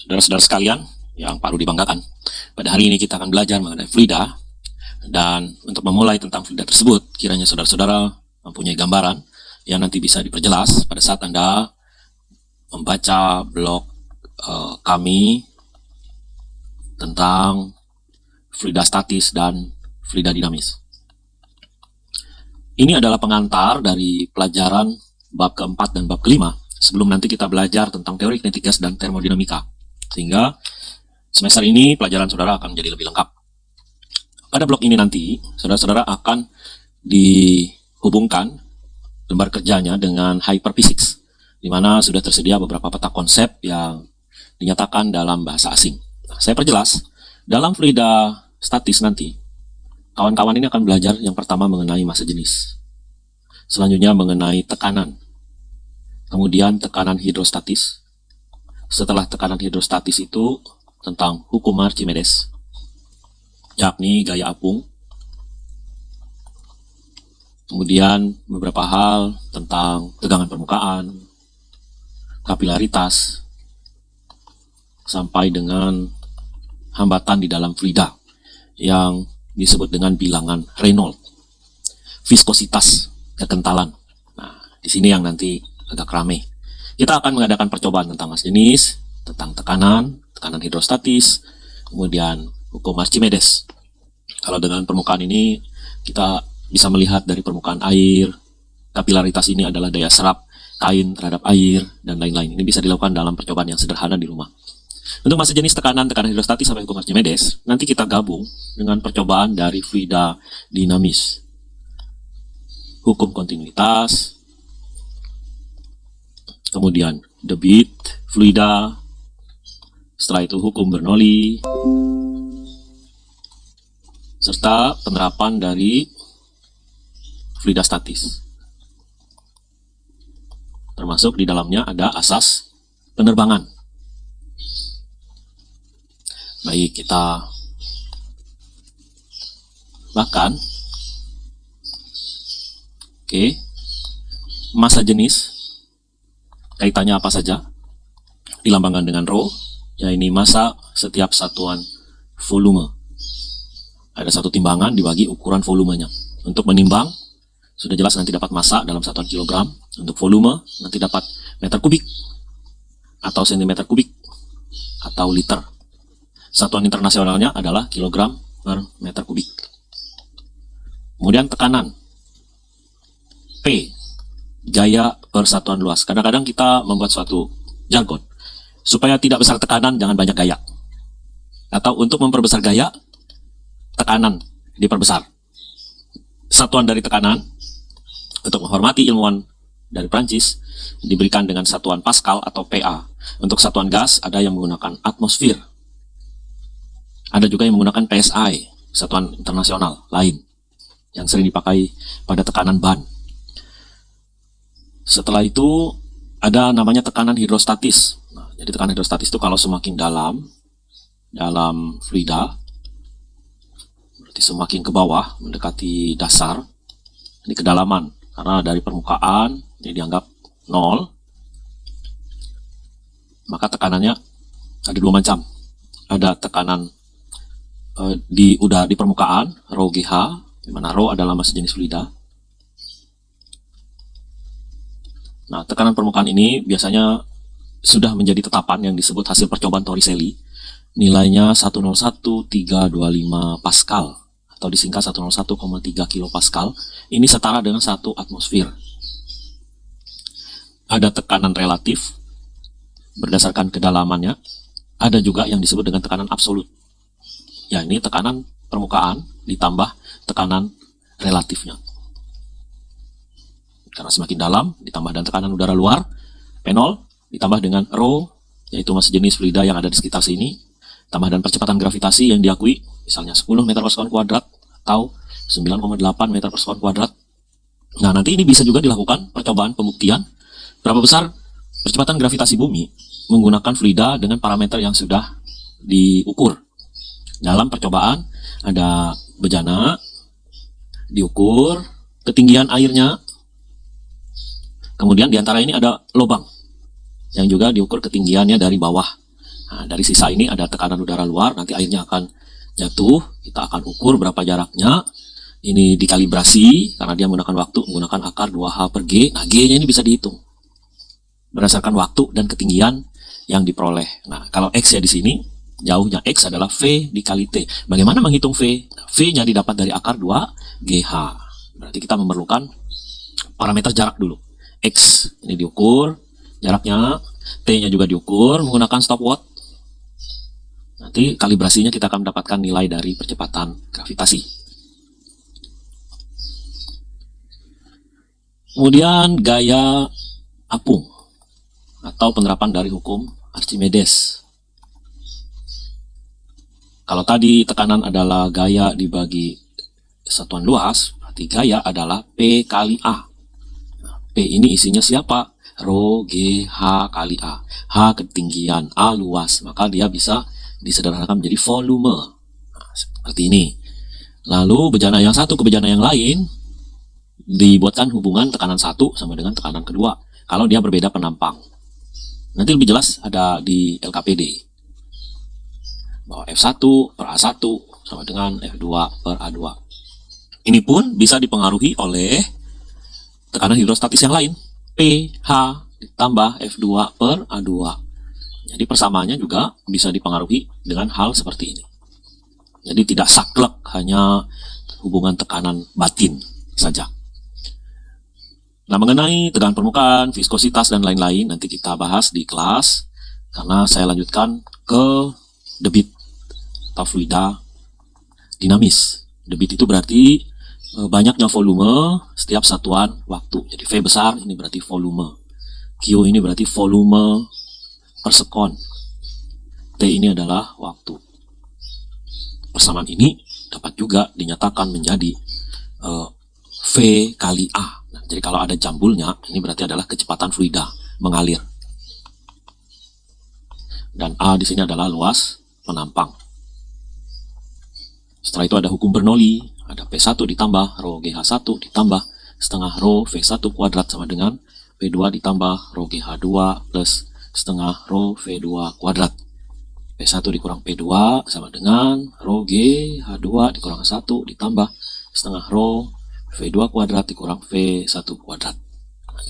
Saudara-saudara sekalian yang perlu dibanggakan, pada hari ini kita akan belajar mengenai Frida dan untuk memulai tentang Frida tersebut, kiranya saudara-saudara mempunyai gambaran yang nanti bisa diperjelas pada saat Anda membaca blog uh, kami tentang Frida statis dan Frida dinamis. Ini adalah pengantar dari pelajaran bab keempat dan bab kelima sebelum nanti kita belajar tentang teori kinetik gas dan termodinamika. Sehingga semester ini pelajaran saudara akan menjadi lebih lengkap. Pada blok ini nanti, saudara-saudara akan dihubungkan lembar kerjanya dengan hyperphysics, di mana sudah tersedia beberapa peta konsep yang dinyatakan dalam bahasa asing. Nah, saya perjelas, dalam fluida statis nanti, kawan-kawan ini akan belajar yang pertama mengenai masa jenis. Selanjutnya mengenai tekanan. Kemudian tekanan hidrostatis, setelah tekanan hidrostatis itu tentang hukum Archimedes, yakni gaya apung. Kemudian beberapa hal tentang tegangan permukaan, kapilaritas, sampai dengan hambatan di dalam fluida yang disebut dengan bilangan Reynolds, viskositas, kekentalan. Nah, di sini yang nanti agak rame. Kita akan mengadakan percobaan tentang mas jenis, tentang tekanan, tekanan hidrostatis, kemudian hukum Archimedes. Kalau dengan permukaan ini, kita bisa melihat dari permukaan air, kapilaritas ini adalah daya serap kain terhadap air, dan lain-lain. Ini bisa dilakukan dalam percobaan yang sederhana di rumah. Untuk masa jenis tekanan, tekanan hidrostatis sampai hukum Archimedes, nanti kita gabung dengan percobaan dari fluida dinamis. Hukum kontinuitas, kemudian debit, fluida, setelah itu hukum Bernoulli, serta penerapan dari fluida statis. Termasuk di dalamnya ada asas penerbangan. Baik, kita bahkan oke masa jenis kaitannya apa saja? Dilambangkan dengan rho ya ini masa setiap satuan volume. Ada satu timbangan dibagi ukuran volumenya. Untuk menimbang sudah jelas nanti dapat massa dalam satuan kilogram. Untuk volume nanti dapat meter kubik atau sentimeter kubik atau liter. Satuan internasionalnya adalah kilogram per meter kubik. Kemudian tekanan. P gaya persatuan luas. Kadang-kadang kita membuat suatu jargon. Supaya tidak besar tekanan, jangan banyak gaya. Atau untuk memperbesar gaya, tekanan diperbesar. Satuan dari tekanan, untuk menghormati ilmuwan dari Prancis, diberikan dengan satuan Pascal atau PA. Untuk satuan gas, ada yang menggunakan atmosfer. Ada juga yang menggunakan PSI, satuan internasional lain, yang sering dipakai pada tekanan ban. Setelah itu ada namanya tekanan hidrostatis. Nah, jadi tekanan hidrostatis itu kalau semakin dalam, dalam fluida, berarti semakin ke bawah, mendekati dasar, ini kedalaman. Karena dari permukaan, ini dianggap nol, maka tekanannya ada dua macam. Ada tekanan eh, di udah di permukaan, rho GH, di mana rho adalah massa jenis fluida, Nah, tekanan permukaan ini biasanya sudah menjadi tetapan yang disebut hasil percobaan Torricelli. Nilainya 101,325 Pascal atau disingkat 101,3 kilopascal. Ini setara dengan satu atmosfer. Ada tekanan relatif berdasarkan kedalamannya. Ada juga yang disebut dengan tekanan absolut. Ya, ini tekanan permukaan ditambah tekanan relatifnya. Karena semakin dalam, ditambah dengan tekanan udara luar, P0 ditambah dengan rho, yaitu massa jenis fluida yang ada di sekitar sini, tambah dengan percepatan gravitasi yang diakui, misalnya 10 meter per sekon kuadrat, atau 9,8 meter per sekon kuadrat. Nah, nanti ini bisa juga dilakukan percobaan pembuktian berapa besar percepatan gravitasi bumi menggunakan fluida dengan parameter yang sudah diukur. Dalam percobaan ada bejana, diukur, ketinggian airnya, Kemudian di antara ini ada lubang yang juga diukur ketinggiannya dari bawah Nah, dari sisa ini ada tekanan udara luar, nanti airnya akan jatuh, kita akan ukur berapa jaraknya. Ini dikalibrasi, karena dia menggunakan waktu, menggunakan akar 2H per G. Nah, G-nya ini bisa dihitung. Berdasarkan waktu dan ketinggian yang diperoleh. Nah, kalau X ya di sini, jauhnya X adalah V dikali T. Bagaimana menghitung V? V-nya didapat dari akar 2 GH. Berarti kita memerlukan parameter jarak dulu. X ini diukur, jaraknya, T-nya juga diukur menggunakan stopwatch. Nanti kalibrasinya kita akan mendapatkan nilai dari percepatan gravitasi. Kemudian gaya apung atau penerapan dari hukum Archimedes. Kalau tadi tekanan adalah gaya dibagi satuan luas, berarti gaya adalah P kali A. P ini isinya siapa? Rho G H kali A. H ketinggian, A luas, maka dia bisa disederhanakan menjadi volume. Nah, seperti ini. Lalu bejana yang satu ke bejana yang lain dibuatkan hubungan tekanan satu sama dengan tekanan kedua kalau dia berbeda penampang. Nanti lebih jelas ada di LKPD bahwa F1 per A1 sama dengan F2 per A2. Ini pun bisa dipengaruhi oleh tekanan hidrostatis yang lain. PH ditambah F2 per A2. Jadi persamaannya juga bisa dipengaruhi dengan hal seperti ini. Jadi tidak saklek hanya hubungan tekanan batin saja. Nah, mengenai tegangan permukaan, viskositas, dan lain-lain, nanti kita bahas di kelas, karena saya lanjutkan ke debit atau fluida dinamis. Debit itu berarti banyaknya volume setiap satuan waktu. Jadi V besar ini berarti volume. Q ini berarti volume per sekon. T ini adalah waktu. Persamaan ini dapat juga dinyatakan menjadi uh, V kali A jadi kalau ada jambulnya, ini berarti adalah kecepatan fluida mengalir. Dan A di sini adalah luas penampang. Setelah itu ada hukum Bernoulli, ada P1 ditambah rho GH1 ditambah setengah rho V1 kuadrat sama dengan P2 ditambah rho GH2 plus setengah rho V2 kuadrat. P1 dikurang P2 sama dengan rho GH2 dikurang 1 ditambah setengah rho V2 kuadrat dikurang V1 kuadrat.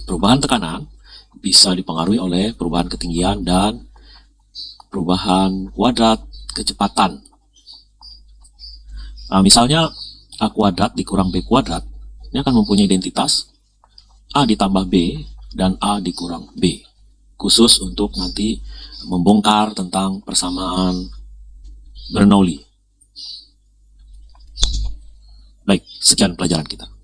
Perubahan tekanan bisa dipengaruhi oleh perubahan ketinggian dan perubahan kuadrat kecepatan. Nah, misalnya A kuadrat dikurang B kuadrat, ini akan mempunyai identitas A ditambah B dan A dikurang B. Khusus untuk nanti membongkar tentang persamaan Bernoulli. Baik, sekian pelajaran kita.